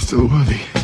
still worthy.